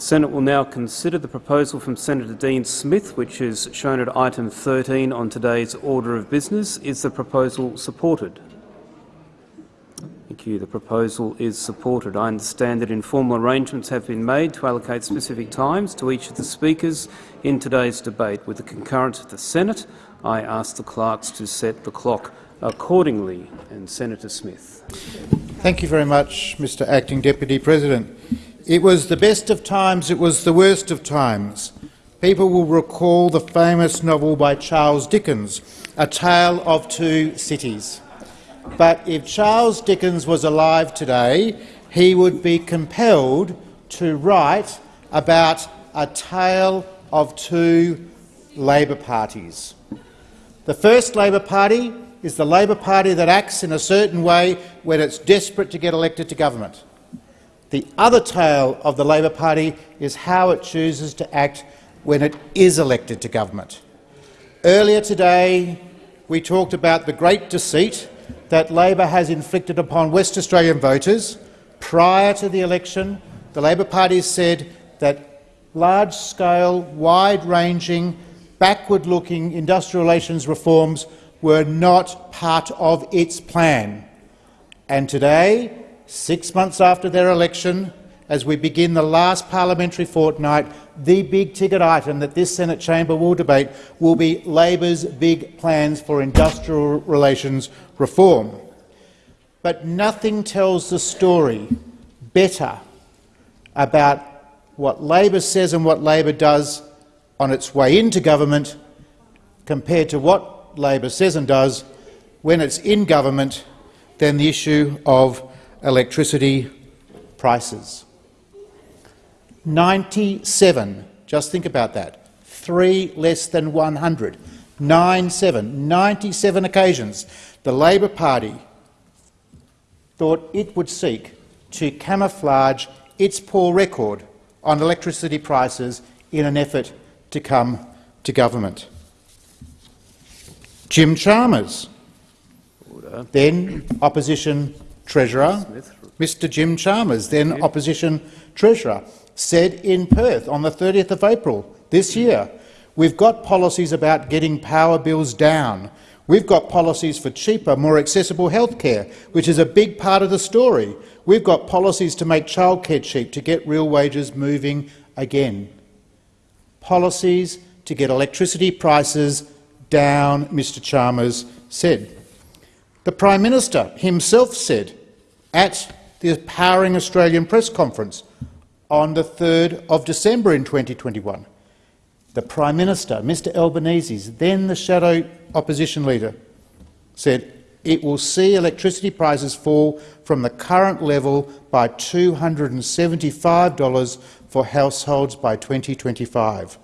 The Senate will now consider the proposal from Senator Dean Smith, which is shown at item 13 on today's order of business. Is the proposal supported? Thank you. The proposal is supported. I understand that informal arrangements have been made to allocate specific times to each of the speakers in today's debate. With the concurrence of the Senate, I ask the clerks to set the clock accordingly. And Senator Smith. Thank you very much, Mr Acting Deputy President. It was the best of times, it was the worst of times. People will recall the famous novel by Charles Dickens, A Tale of Two Cities. But if Charles Dickens was alive today, he would be compelled to write about a tale of two Labor parties. The first Labor Party is the Labor Party that acts in a certain way when it's desperate to get elected to government. The other tale of the Labor Party is how it chooses to act when it is elected to government. Earlier today, we talked about the great deceit that Labor has inflicted upon West Australian voters. Prior to the election, the Labor Party said that large-scale, wide-ranging, backward-looking industrial relations reforms were not part of its plan. And today, six months after their election, as we begin the last parliamentary fortnight, the big ticket item that this Senate chamber will debate will be Labor's big plans for industrial relations reform. But nothing tells the story better about what Labor says and what Labor does on its way into government compared to what Labor says and does when it's in government than the issue of electricity prices. 97, just think about that, three less than 100, 97, 97 occasions the Labor Party thought it would seek to camouflage its poor record on electricity prices in an effort to come to government. Jim Chalmers, Order. then opposition Treasurer, Mr Jim Chalmers, then Opposition Treasurer, said in Perth on the 30th of April this year, we've got policies about getting power bills down. We've got policies for cheaper, more accessible health care, which is a big part of the story. We've got policies to make childcare cheap, to get real wages moving again. Policies to get electricity prices down, Mr Chalmers said. The Prime Minister himself said at the Powering Australian press conference on the 3rd of December in 2021. The Prime Minister, Mr Albanese, then the shadow opposition leader, said it will see electricity prices fall from the current level by $275 for households by 2025.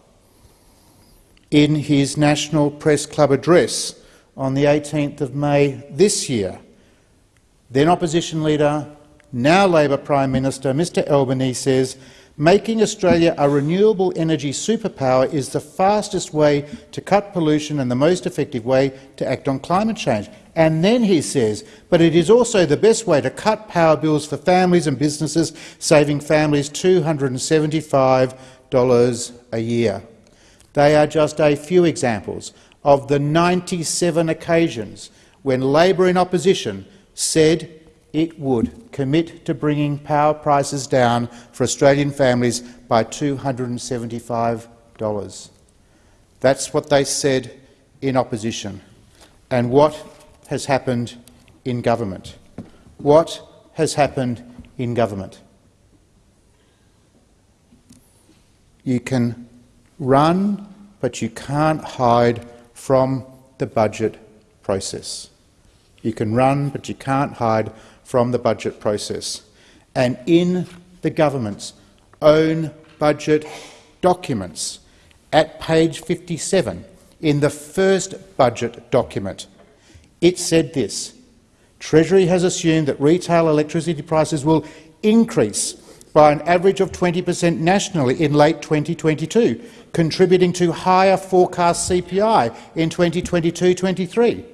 In his National Press Club address on the 18th of May this year, then opposition leader, now Labor Prime Minister, Mr Albanese says, making Australia a renewable energy superpower is the fastest way to cut pollution and the most effective way to act on climate change. And then he says, but it is also the best way to cut power bills for families and businesses, saving families $275 a year. They are just a few examples of the 97 occasions when Labor in opposition said it would commit to bringing power prices down for Australian families by $275. That's what they said in opposition. And what has happened in government? What has happened in government? You can run, but you can't hide from the budget process. You can run, but you can't hide from the budget process. And in the government's own budget documents, at page 57, in the first budget document, it said this, Treasury has assumed that retail electricity prices will increase by an average of 20 per cent nationally in late 2022, contributing to higher forecast CPI in 2022-23.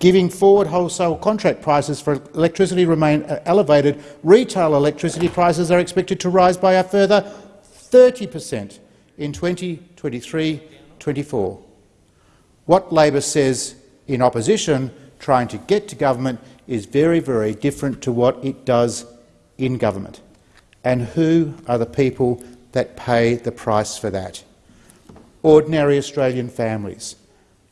Giving forward wholesale contract prices for electricity remain uh, elevated, retail electricity prices are expected to rise by a further 30 per cent in 2023-24. What Labor says in opposition, trying to get to government, is very, very different to what it does in government. And who are the people that pay the price for that? Ordinary Australian families,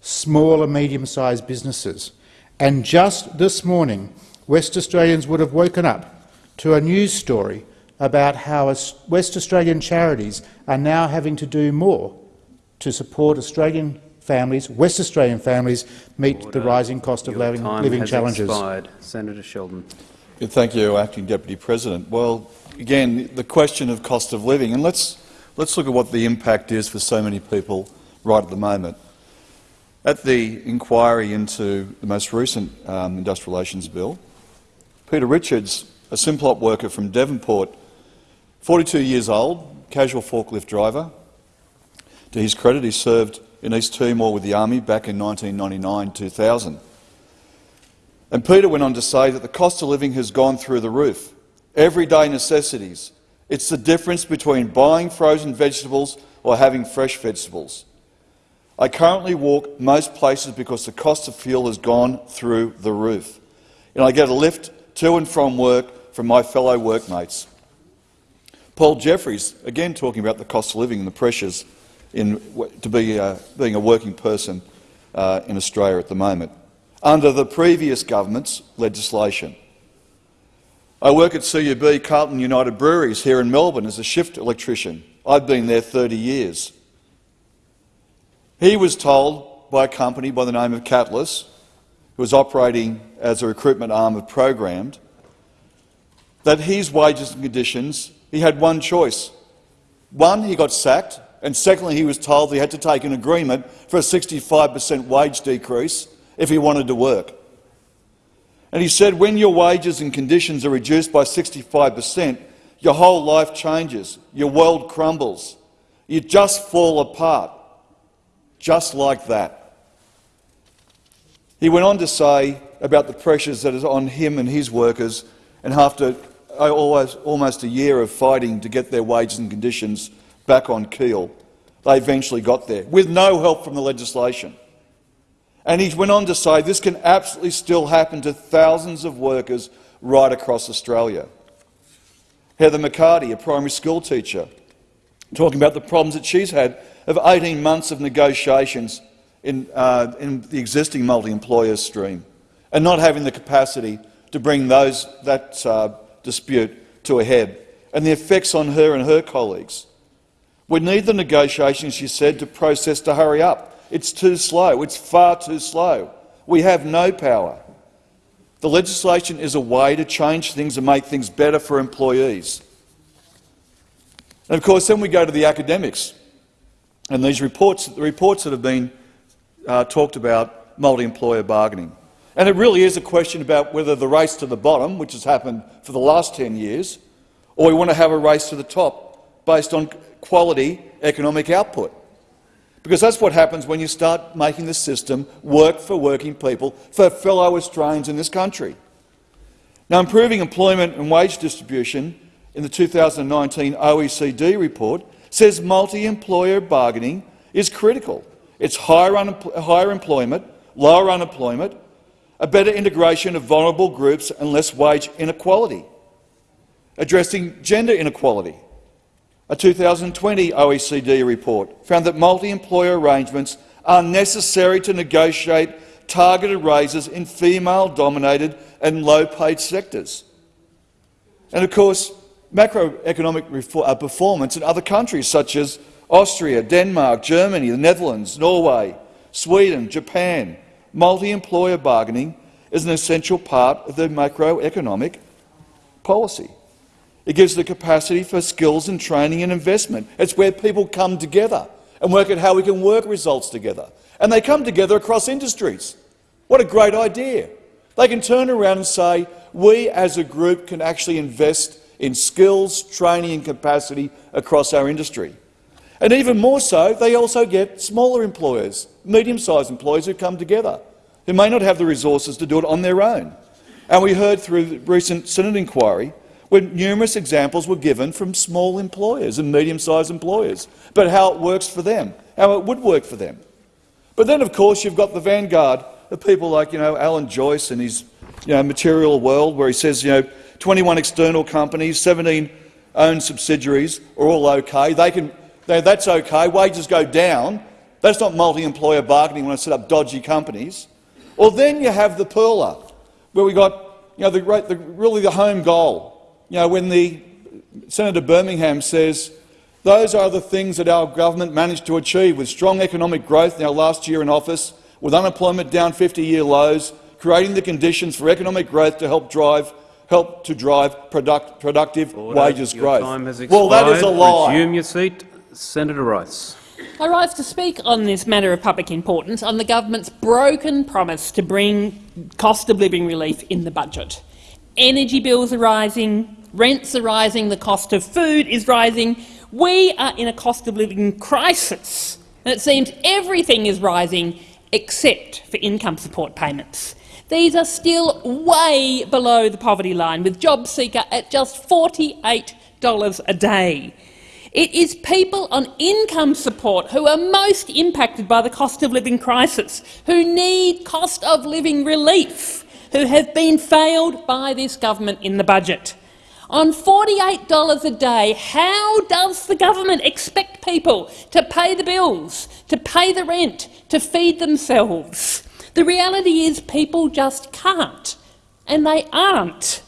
small and medium-sized businesses. And just this morning, West Australians would have woken up to a news story about how West Australian charities are now having to do more to support Australian families, West Australian families, meet Order. the rising cost of Your living, time living has challenges. Expired. Senator Sheldon. Yeah, thank you, Acting Deputy President. Well, again, the question of cost of living, and let's, let's look at what the impact is for so many people right at the moment. At the inquiry into the most recent um, Industrial Relations Bill, Peter Richards, a Simplot worker from Devonport, 42 years old, casual forklift driver. To his credit, he served in East Timor with the Army back in 1999-2000. And Peter went on to say that the cost of living has gone through the roof. Everyday necessities. It's the difference between buying frozen vegetables or having fresh vegetables. I currently walk most places because the cost of fuel has gone through the roof. And I get a lift to and from work from my fellow workmates. Paul Jeffries, again talking about the cost of living and the pressures in, to be uh, being a working person uh, in Australia at the moment, under the previous government's legislation. I work at CUB, Carlton United Breweries, here in Melbourne as a shift electrician. I've been there 30 years. He was told by a company by the name of Catalyst, who was operating as a recruitment arm of Programmed, that his wages and conditions, he had one choice. One, he got sacked, and secondly, he was told he had to take an agreement for a 65 per cent wage decrease if he wanted to work. And he said, when your wages and conditions are reduced by 65 per cent, your whole life changes, your world crumbles, you just fall apart, just like that. He went on to say about the pressures that is on him and his workers, and after almost a year of fighting to get their wages and conditions back on keel, they eventually got there, with no help from the legislation. And he went on to say this can absolutely still happen to thousands of workers right across Australia. Heather McCarty, a primary school teacher, talking about the problems that she's had of 18 months of negotiations in, uh, in the existing multi-employer stream and not having the capacity to bring those, that uh, dispute to a head, and the effects on her and her colleagues. We need the negotiations, she said, to process to hurry up. It's too slow. It's far too slow. We have no power. The legislation is a way to change things and make things better for employees. And of course, then we go to the academics and these reports, the reports that have been uh, talked about multi-employer bargaining. And it really is a question about whether the race to the bottom, which has happened for the last 10 years, or we want to have a race to the top based on quality economic output. Because that's what happens when you start making the system work for working people, for fellow Australians in this country. Now, improving employment and wage distribution in the 2019 OECD report says multi-employer bargaining is critical. It's higher, higher employment, lower unemployment, a better integration of vulnerable groups and less wage inequality, addressing gender inequality, a 2020 OECD report found that multi-employer arrangements are necessary to negotiate targeted raises in female-dominated and low-paid sectors. And of course, macroeconomic uh, performance in other countries such as Austria, Denmark, Germany, the Netherlands, Norway, Sweden, Japan, multi-employer bargaining is an essential part of the macroeconomic policy. It gives the capacity for skills and training and investment. It's where people come together and work at how we can work results together. And they come together across industries. What a great idea. They can turn around and say, we as a group can actually invest in skills, training and capacity across our industry. And even more so, they also get smaller employers, medium-sized employers who come together, who may not have the resources to do it on their own. And we heard through the recent Senate inquiry when numerous examples were given from small employers and medium-sized employers, but how it works for them, how it would work for them. But then, of course, you've got the vanguard of people like you know, Alan Joyce and his you know, material world, where he says you know, 21 external companies, 17 owned subsidiaries are all okay. They can, they, that's okay. Wages go down. That's not multi-employer bargaining when I set up dodgy companies. Or then you have the perler, where we got you know, the, the, really the home goal. You know, when the Senator Birmingham says those are the things that our government managed to achieve with strong economic growth in our last year in office, with unemployment down 50-year lows, creating the conditions for economic growth to help drive help to drive product, productive Order. wages Your growth. Time has well, that is a lie. Resume your seat. Senator Rice. I rise to speak on this matter of public importance on the government's broken promise to bring cost of living relief in the budget. Energy bills are rising, rents are rising, the cost of food is rising. We are in a cost of living crisis, and it seems everything is rising except for income support payments. These are still way below the poverty line, with JobSeeker at just $48 a day. It is people on income support who are most impacted by the cost of living crisis, who need cost of living relief, who have been failed by this government in the budget. On $48 a day, how does the government expect people to pay the bills, to pay the rent, to feed themselves? The reality is people just can't, and they aren't.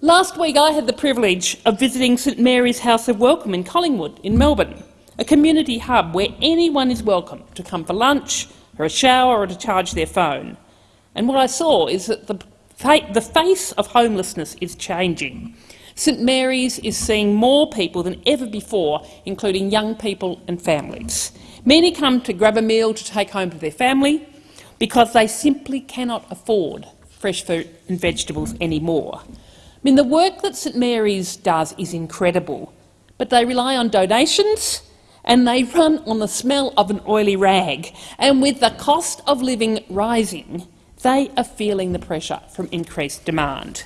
Last week I had the privilege of visiting St Mary's House of Welcome in Collingwood in Melbourne, a community hub where anyone is welcome to come for lunch, or a shower or to charge their phone. And what I saw is that the, the face of homelessness is changing. St Mary's is seeing more people than ever before, including young people and families. Many come to grab a meal to take home to their family, because they simply cannot afford fresh fruit and vegetables anymore. I mean, the work that St Mary's does is incredible, but they rely on donations and they run on the smell of an oily rag. And with the cost of living rising, they are feeling the pressure from increased demand.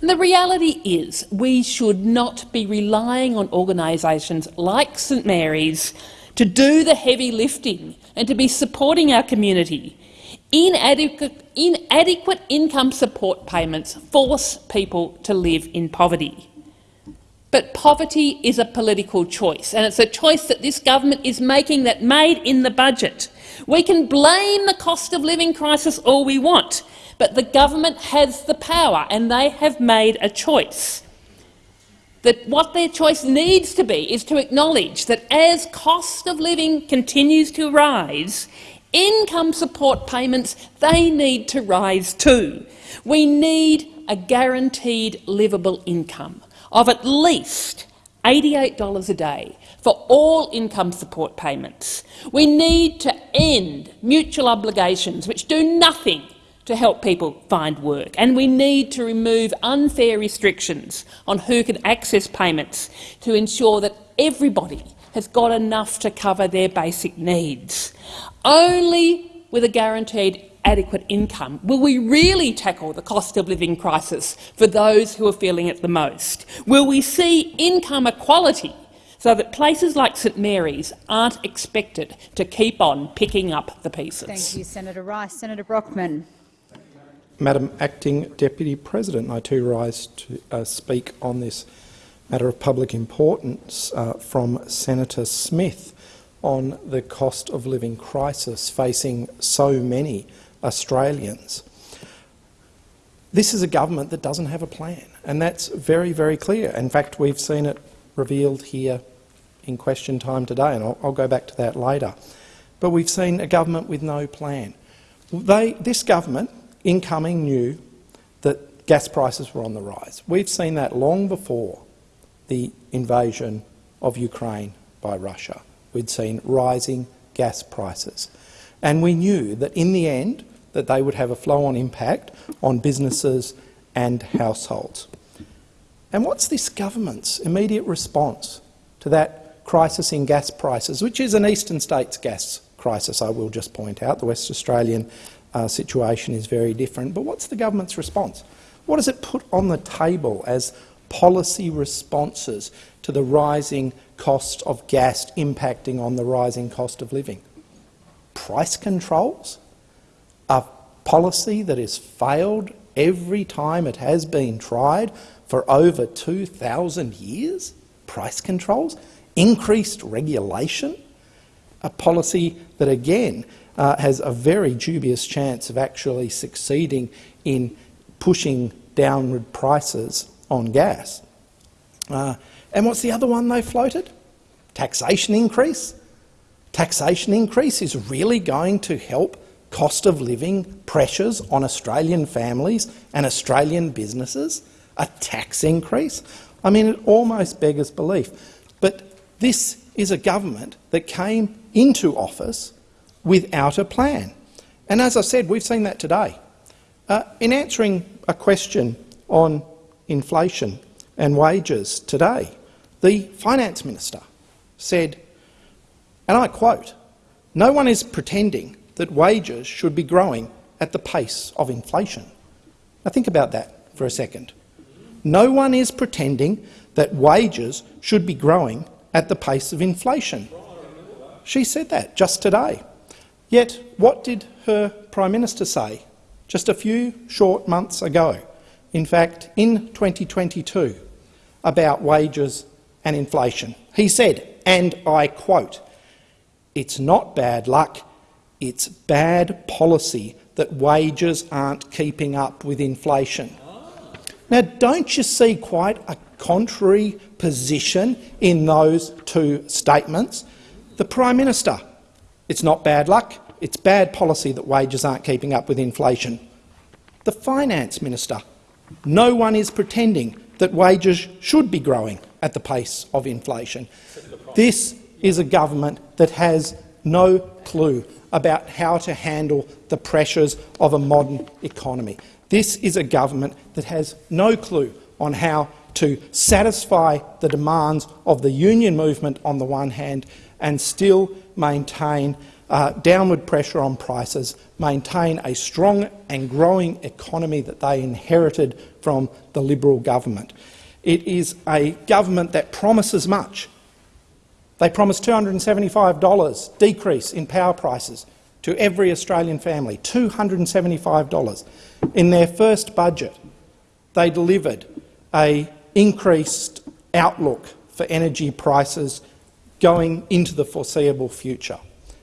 And the reality is we should not be relying on organisations like St Mary's to do the heavy lifting and to be supporting our community. Inadequate, inadequate income support payments force people to live in poverty. But poverty is a political choice, and it's a choice that this government is making that made in the budget. We can blame the cost of living crisis all we want, but the government has the power, and they have made a choice. That what their choice needs to be is to acknowledge that as cost of living continues to rise, Income support payments, they need to rise too. We need a guaranteed livable income of at least $88 a day for all income support payments. We need to end mutual obligations which do nothing to help people find work, and we need to remove unfair restrictions on who can access payments to ensure that everybody has got enough to cover their basic needs. Only with a guaranteed adequate income will we really tackle the cost of living crisis for those who are feeling it the most. Will we see income equality so that places like St Mary's aren't expected to keep on picking up the pieces. Thank you, Senator Rice. Senator Brockman. Madam Acting Deputy President, I too rise to uh, speak on this matter of public importance uh, from Senator Smith on the cost of living crisis facing so many Australians. This is a government that doesn't have a plan, and that's very, very clear. In fact, we've seen it revealed here in question time today, and I'll, I'll go back to that later. But we've seen a government with no plan. They, this government, incoming, knew that gas prices were on the rise. We've seen that long before the invasion of Ukraine by Russia. We'd seen rising gas prices. And we knew that in the end that they would have a flow-on impact on businesses and households. And what's this government's immediate response to that crisis in gas prices, which is an eastern states gas crisis, I will just point out. The West Australian uh, situation is very different. But what's the government's response? What does it put on the table as policy responses to the rising cost of gas impacting on the rising cost of living. Price controls? A policy that has failed every time it has been tried for over 2,000 years? Price controls? Increased regulation? A policy that, again, uh, has a very dubious chance of actually succeeding in pushing downward prices on gas. Uh, and what's the other one they floated? Taxation increase. Taxation increase is really going to help cost of living pressures on Australian families and Australian businesses? A tax increase? I mean, it almost beggars belief. But this is a government that came into office without a plan. And as I said, we've seen that today. Uh, in answering a question on inflation and wages today, the Finance Minister said, and I quote, no one is pretending that wages should be growing at the pace of inflation. Now think about that for a second. No one is pretending that wages should be growing at the pace of inflation. She said that just today. Yet what did her Prime Minister say just a few short months ago, in fact in 2022, about wages and inflation? He said, and I quote, it's not bad luck, it's bad policy that wages aren't keeping up with inflation. Ah. Now, don't you see quite a contrary position in those two statements? The Prime Minister, it's not bad luck, it's bad policy that wages aren't keeping up with inflation. The Finance Minister, no one is pretending that wages should be growing at the pace of inflation. This is a government that has no clue about how to handle the pressures of a modern economy. This is a government that has no clue on how to satisfy the demands of the union movement on the one hand and still maintain uh, downward pressure on prices, maintain a strong and growing economy that they inherited from the Liberal government. It is a government that promises much they promised $275 decrease in power prices to every Australian family, $275. In their first budget, they delivered a increased outlook for energy prices going into the foreseeable future,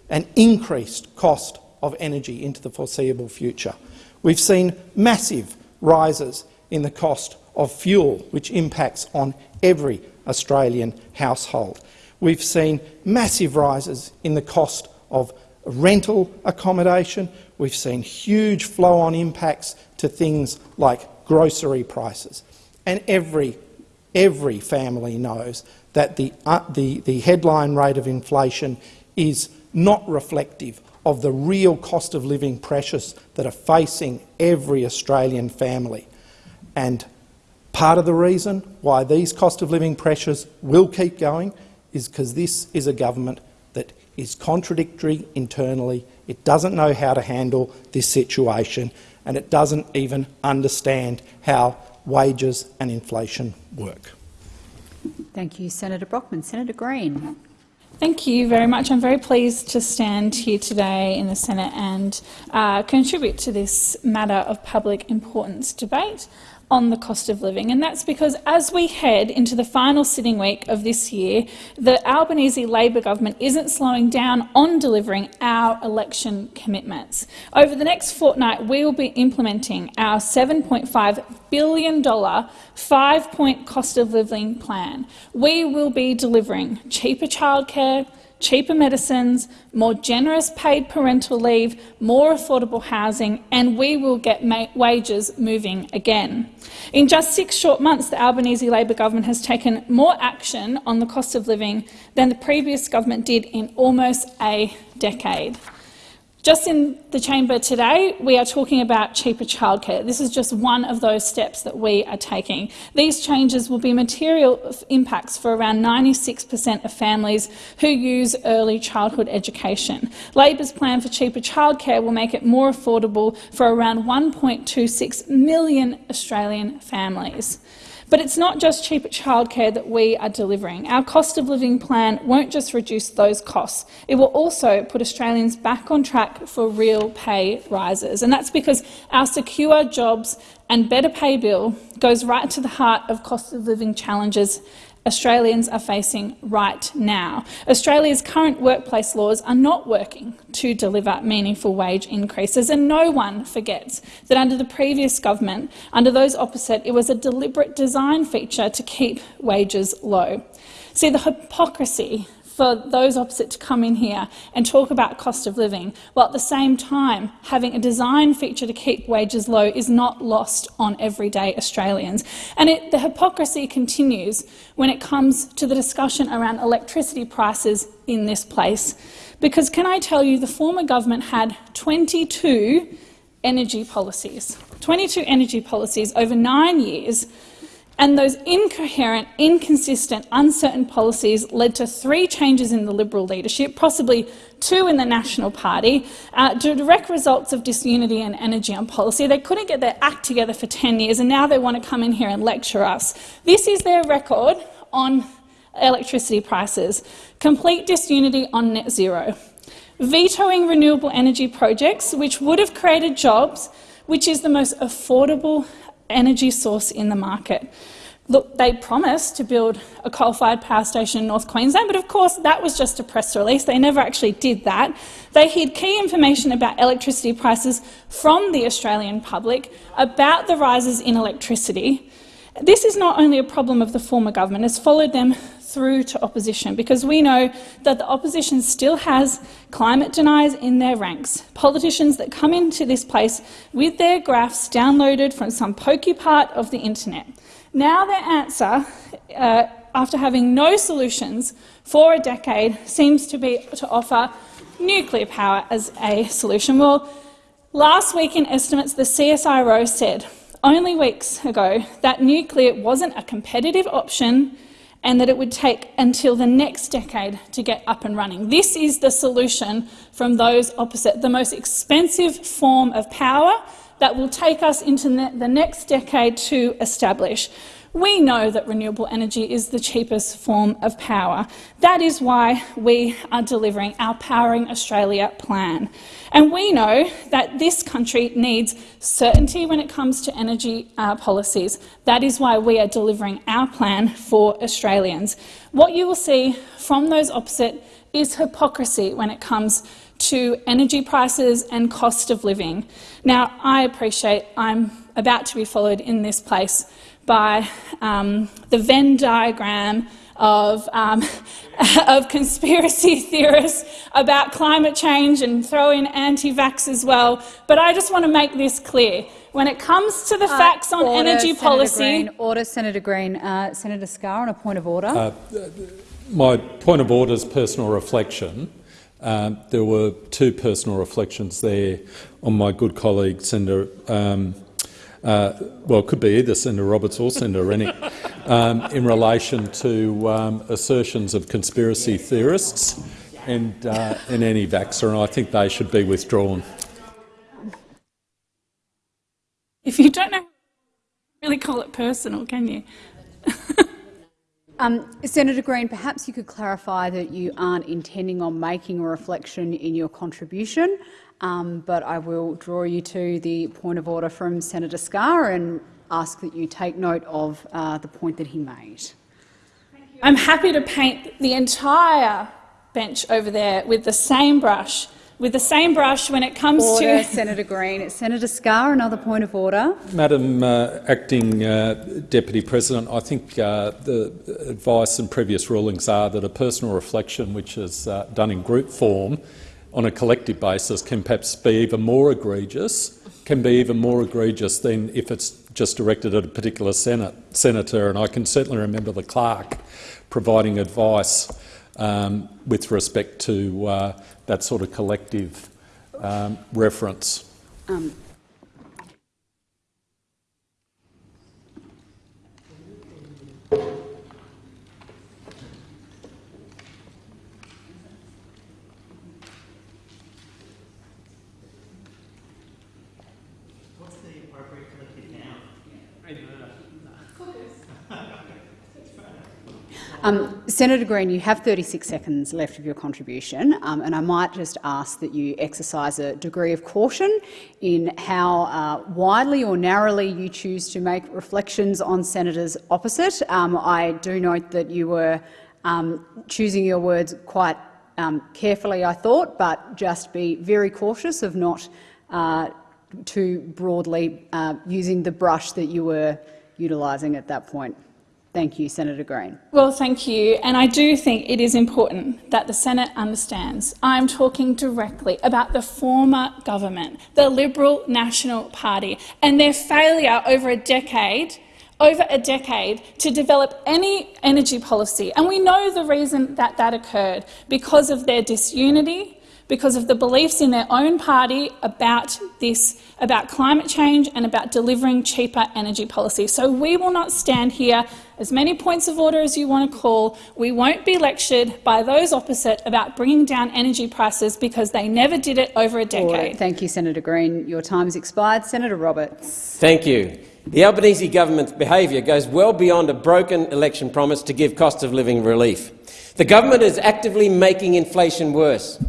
an increased cost of energy into the foreseeable future. We've seen massive rises in the cost of fuel, which impacts on every Australian household. We've seen massive rises in the cost of rental accommodation. We've seen huge flow-on impacts to things like grocery prices. And every, every family knows that the, uh, the, the headline rate of inflation is not reflective of the real cost of living pressures that are facing every Australian family. And part of the reason why these cost of living pressures will keep going is because this is a government that is contradictory internally, it doesn't know how to handle this situation, and it doesn't even understand how wages and inflation work. Thank you, Senator Brockman. Senator Green. Thank you very much. I'm very pleased to stand here today in the Senate and uh, contribute to this matter of public importance debate on the cost of living. And that's because as we head into the final sitting week of this year, the Albanese Labor government isn't slowing down on delivering our election commitments. Over the next fortnight, we will be implementing our $7.5 billion five-point cost of living plan. We will be delivering cheaper childcare, cheaper medicines, more generous paid parental leave, more affordable housing, and we will get wages moving again. In just six short months, the Albanese Labor government has taken more action on the cost of living than the previous government did in almost a decade. Just in the chamber today, we are talking about cheaper childcare. This is just one of those steps that we are taking. These changes will be material impacts for around 96 per cent of families who use early childhood education. Labor's plan for cheaper childcare will make it more affordable for around 1.26 million Australian families. But it's not just cheaper childcare that we are delivering. Our cost of living plan won't just reduce those costs. It will also put Australians back on track for real pay rises. And that's because our secure jobs and better pay bill goes right to the heart of cost of living challenges Australians are facing right now. Australia's current workplace laws are not working to deliver meaningful wage increases, and no one forgets that under the previous government, under those opposite, it was a deliberate design feature to keep wages low. See, the hypocrisy for those opposite to come in here and talk about cost of living, while at the same time having a design feature to keep wages low is not lost on everyday Australians. And it, the hypocrisy continues when it comes to the discussion around electricity prices in this place. Because can I tell you, the former government had 22 energy policies, 22 energy policies over nine years and those incoherent, inconsistent, uncertain policies led to three changes in the Liberal leadership, possibly two in the National Party, uh, direct results of disunity and energy on policy. They couldn't get their act together for 10 years, and now they want to come in here and lecture us. This is their record on electricity prices. Complete disunity on net zero. Vetoing renewable energy projects, which would have created jobs, which is the most affordable energy source in the market. Look, they promised to build a coal-fired power station in North Queensland, but of course that was just a press release. They never actually did that. They hid key information about electricity prices from the Australian public, about the rises in electricity. This is not only a problem of the former government, it's followed them through to opposition, because we know that the opposition still has climate deniers in their ranks, politicians that come into this place with their graphs downloaded from some pokey part of the internet. Now their answer, uh, after having no solutions for a decade, seems to be to offer nuclear power as a solution. Well, last week in estimates, the CSIRO said only weeks ago that nuclear wasn't a competitive option and that it would take until the next decade to get up and running. This is the solution from those opposite, the most expensive form of power that will take us into the next decade to establish. We know that renewable energy is the cheapest form of power. That is why we are delivering our Powering Australia plan. And we know that this country needs certainty when it comes to energy uh, policies. That is why we are delivering our plan for Australians. What you will see from those opposite is hypocrisy when it comes to energy prices and cost of living. Now, I appreciate I'm about to be followed in this place by um, the Venn diagram of, um, of conspiracy theorists about climate change and throw in anti-vax as well. But I just want to make this clear. When it comes to the uh, facts on order, energy Senator policy— Green, Order, Senator Green. Uh, Senator Scarr on a point of order. Uh, my point of order is personal reflection. Um, there were two personal reflections there on my good colleague, Senator um, uh, well, it could be either Senator Roberts or Senator Rennick, um, in relation to um, assertions of conspiracy theorists and, uh, and anti-vaxxer, and I think they should be withdrawn. If you don't know, really call it personal, can you? um, Senator Green, perhaps you could clarify that you aren't intending on making a reflection in your contribution um, but I will draw you to the point of order from Senator Scarr and ask that you take note of uh, the point that he made. I'm happy to paint the entire bench over there with the same brush with the same brush when it comes order, to— Senator Green. Senator Scarr, another point of order. Madam uh, Acting uh, Deputy President, I think uh, the advice and previous rulings are that a personal reflection which is uh, done in group form on a collective basis can perhaps be even more egregious, can be even more egregious than if it's just directed at a particular senate, senator. And I can certainly remember the clerk providing advice um, with respect to uh, that sort of collective um, reference. Um, Um, Senator Green, you have 36 seconds left of your contribution, um, and I might just ask that you exercise a degree of caution in how uh, widely or narrowly you choose to make reflections on senators opposite. Um, I do note that you were um, choosing your words quite um, carefully, I thought, but just be very cautious of not uh, too broadly uh, using the brush that you were utilising at that point. Thank you, Senator Green. Well, thank you. And I do think it is important that the Senate understands I'm talking directly about the former government, the Liberal National Party, and their failure over a decade over a decade to develop any energy policy. And we know the reason that that occurred because of their disunity, because of the beliefs in their own party about this, about climate change and about delivering cheaper energy policy. So we will not stand here, as many points of order as you want to call. We won't be lectured by those opposite about bringing down energy prices because they never did it over a decade. Order. Thank you, Senator Green. Your time has expired. Senator Roberts. Thank you. The Albanese government's behaviour goes well beyond a broken election promise to give cost of living relief. The government is actively making inflation worse.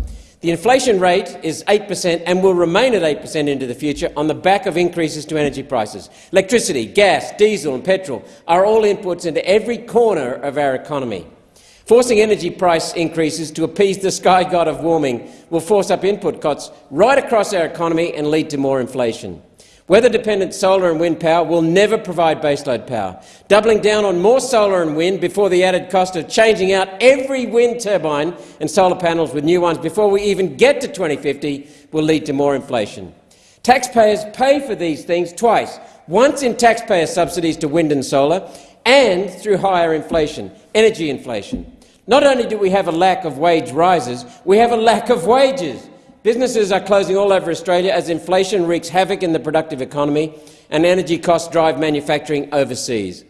The inflation rate is 8 per cent and will remain at 8 per cent into the future on the back of increases to energy prices. Electricity, gas, diesel and petrol are all inputs into every corner of our economy. Forcing energy price increases to appease the sky god of warming will force up input costs right across our economy and lead to more inflation. Weather-dependent solar and wind power will never provide baseload power. Doubling down on more solar and wind before the added cost of changing out every wind turbine and solar panels with new ones before we even get to 2050 will lead to more inflation. Taxpayers pay for these things twice, once in taxpayer subsidies to wind and solar and through higher inflation, energy inflation. Not only do we have a lack of wage rises, we have a lack of wages. Businesses are closing all over Australia as inflation wreaks havoc in the productive economy and energy costs drive manufacturing overseas.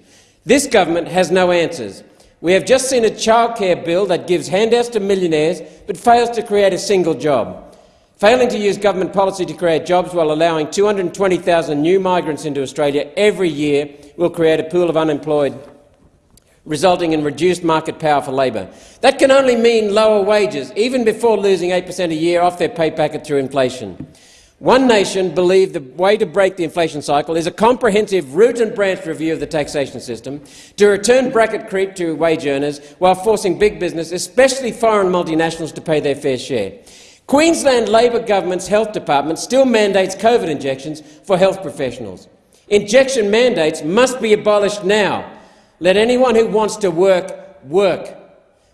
This government has no answers. We have just seen a childcare bill that gives handouts to millionaires but fails to create a single job. Failing to use government policy to create jobs while allowing 220,000 new migrants into Australia every year will create a pool of unemployed resulting in reduced market power for labour. That can only mean lower wages, even before losing 8 per cent a year off their pay packet through inflation. One Nation believed the way to break the inflation cycle is a comprehensive root and branch review of the taxation system to return bracket creep to wage earners while forcing big business, especially foreign multinationals, to pay their fair share. Queensland Labor government's health department still mandates COVID injections for health professionals. Injection mandates must be abolished now let anyone who wants to work, work.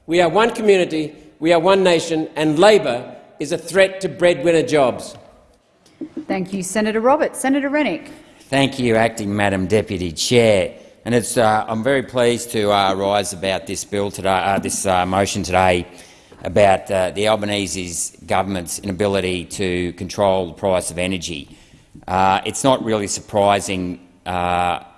We are one community, we are one nation, and Labor is a threat to breadwinner jobs. Thank you, Senator Roberts. Senator Rennick. Thank you, Acting Madam Deputy Chair. And it's, uh, I'm very pleased to uh, rise about this bill today, uh, this uh, motion today about uh, the Albanese government's inability to control the price of energy. Uh, it's not really surprising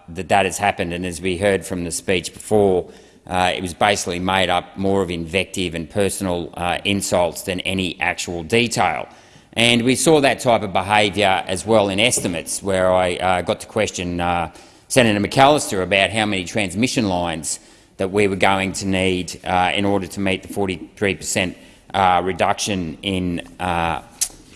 that that has happened, and as we heard from the speech before, uh, it was basically made up more of invective and personal uh, insults than any actual detail. And we saw that type of behaviour as well in estimates, where I uh, got to question uh, Senator McAllister about how many transmission lines that we were going to need uh, in order to meet the 43 per cent uh, reduction in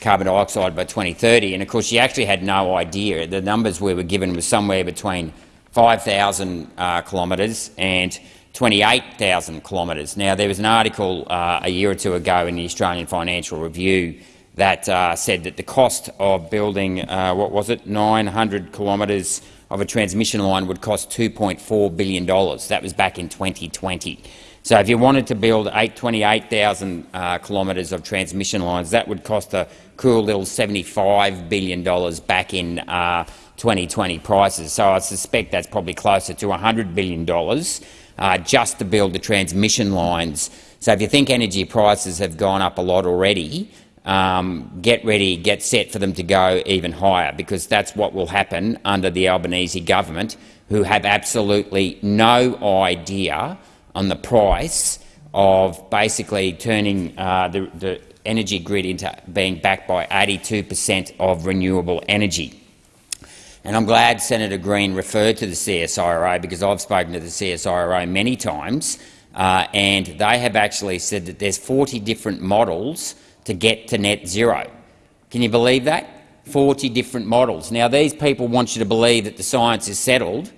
carbon dioxide by 2030. And of course, she actually had no idea. The numbers we were given was somewhere between 5,000 uh, kilometres and 28,000 kilometres. Now, there was an article uh, a year or two ago in the Australian Financial Review that uh, said that the cost of building, uh, what was it, 900 kilometres of a transmission line would cost $2.4 billion. That was back in 2020. So if you wanted to build 28,000 uh, kilometres of transmission lines, that would cost a cool little $75 billion back in uh, 2020 prices. So I suspect that's probably closer to $100 billion uh, just to build the transmission lines. So if you think energy prices have gone up a lot already, um, get ready, get set for them to go even higher, because that's what will happen under the Albanese government, who have absolutely no idea on the price of basically turning uh, the, the energy grid into being backed by 82 per cent of renewable energy. And I'm glad Senator Green referred to the CSIRO because I've spoken to the CSIRO many times uh, and they have actually said that there's 40 different models to get to net zero. Can you believe that? 40 different models. Now, these people want you to believe that the science is settled,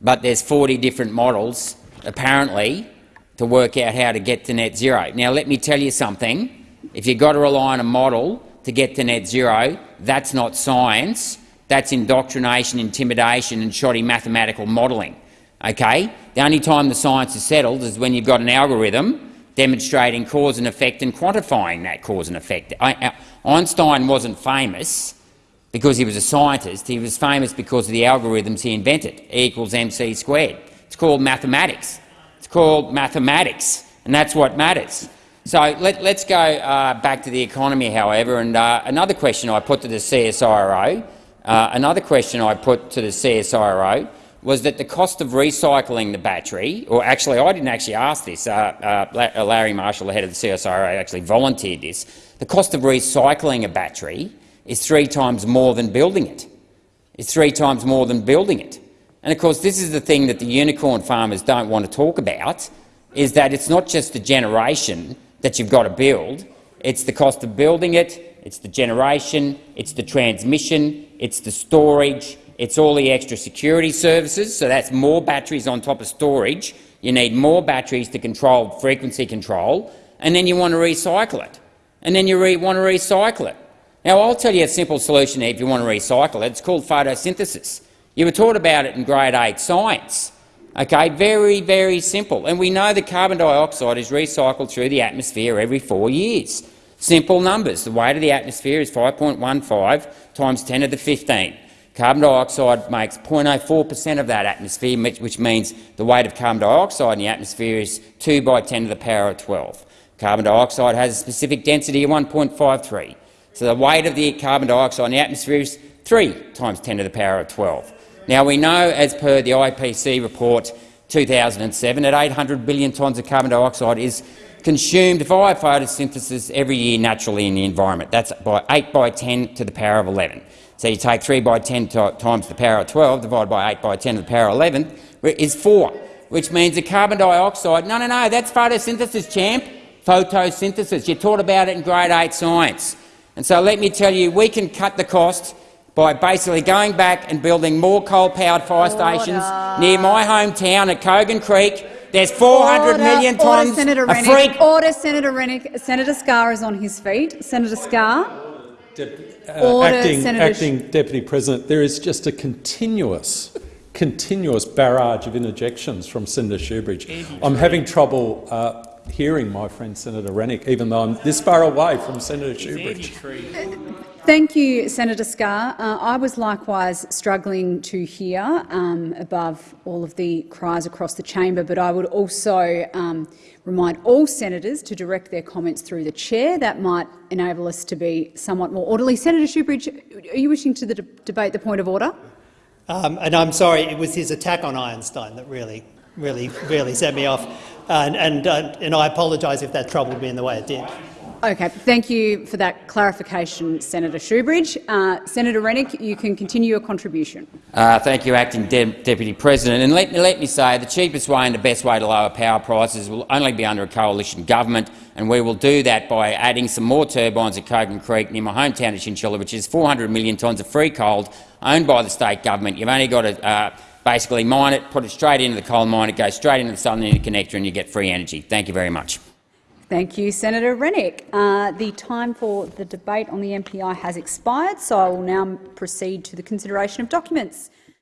but there's 40 different models, apparently, to work out how to get to net zero. Now, let me tell you something. If you've got to rely on a model to get to net zero, that's not science. That's indoctrination, intimidation and shoddy mathematical modelling. Okay? The only time the science is settled is when you've got an algorithm demonstrating cause and effect and quantifying that cause and effect. Uh, Einstein wasn't famous because he was a scientist. He was famous because of the algorithms he invented, E equals mc squared. It's called mathematics. It's called mathematics, and that's what matters. So let, us go uh, back to the economy, however, and uh, another question I put to the CSIRO, uh, another question I put to the CSIRO was that the cost of recycling the battery, or actually I didn't actually ask this, uh, uh, Larry Marshall, the head of the CSIRO, actually volunteered this, the cost of recycling a battery is three times more than building it. It's three times more than building it. And of course, this is the thing that the unicorn farmers don't want to talk about, is that it's not just the generation that you've got to build, it's the cost of building it, it's the generation, it's the transmission, it's the storage, it's all the extra security services, so that's more batteries on top of storage. You need more batteries to control frequency control, and then you want to recycle it. And then you want to recycle it. Now, I'll tell you a simple solution if you want to recycle it. It's called photosynthesis. You were taught about it in grade 8 science. Okay, very, very simple. And we know that carbon dioxide is recycled through the atmosphere every four years. Simple numbers. The weight of the atmosphere is 5.15 times 10 to the 15. Carbon dioxide makes 0.04 per cent of that atmosphere, which means the weight of carbon dioxide in the atmosphere is 2 by 10 to the power of 12. Carbon dioxide has a specific density of 1.53. So the weight of the carbon dioxide in the atmosphere is 3 times 10 to the power of 12. Now, we know, as per the IPCC report 2007, that 800 billion tonnes of carbon dioxide is consumed via photosynthesis every year naturally in the environment. That's by 8 by 10 to the power of 11. So you take 3 by 10 times the power of 12 divided by 8 by 10 to the power of 11 is 4, which means the carbon dioxide— no, no, no, that's photosynthesis, champ. Photosynthesis. You taught about it in grade 8 science. And so let me tell you, we can cut the cost by basically going back and building more coal-powered fire Order. stations near my hometown at Kogan Creek. There's 400 Order. million tonnes Order, Senator of free— Order, Senator Rennick. Senator Scarr is on his feet. Senator Scarr. uh, acting, Senator acting Deputy President, there is just a continuous, continuous barrage of interjections from Senator Shoebridge. I'm having trouble uh, hearing my friend Senator Rennick, even though I'm this far away from Senator Shoebridge. Thank you, Senator Scarr. Uh, I was likewise struggling to hear um, above all of the cries across the chamber, but I would also um, remind all senators to direct their comments through the chair. That might enable us to be somewhat more orderly. Senator Shoebridge, are you wishing to the de debate the point of order? Um, and I'm sorry, it was his attack on Einstein that really, really, really set me off. And, and, uh, and I apologise if that troubled me in the way it did. Okay, thank you for that clarification, Senator Shoebridge. Uh, Senator Rennick, you can continue your contribution. Uh, thank you, Acting De Deputy President. And let, let me say the cheapest way and the best way to lower power prices will only be under a coalition government, and we will do that by adding some more turbines at Kogan Creek near my hometown of Chinchilla, which is 400 million tonnes of free coal owned by the state government. You've only got to uh, basically mine it, put it straight into the coal mine, it goes straight into the Southern Interconnector and you get free energy. Thank you very much. Thank you, Senator Rennick. Uh, the time for the debate on the MPI has expired, so I will now proceed to the consideration of documents.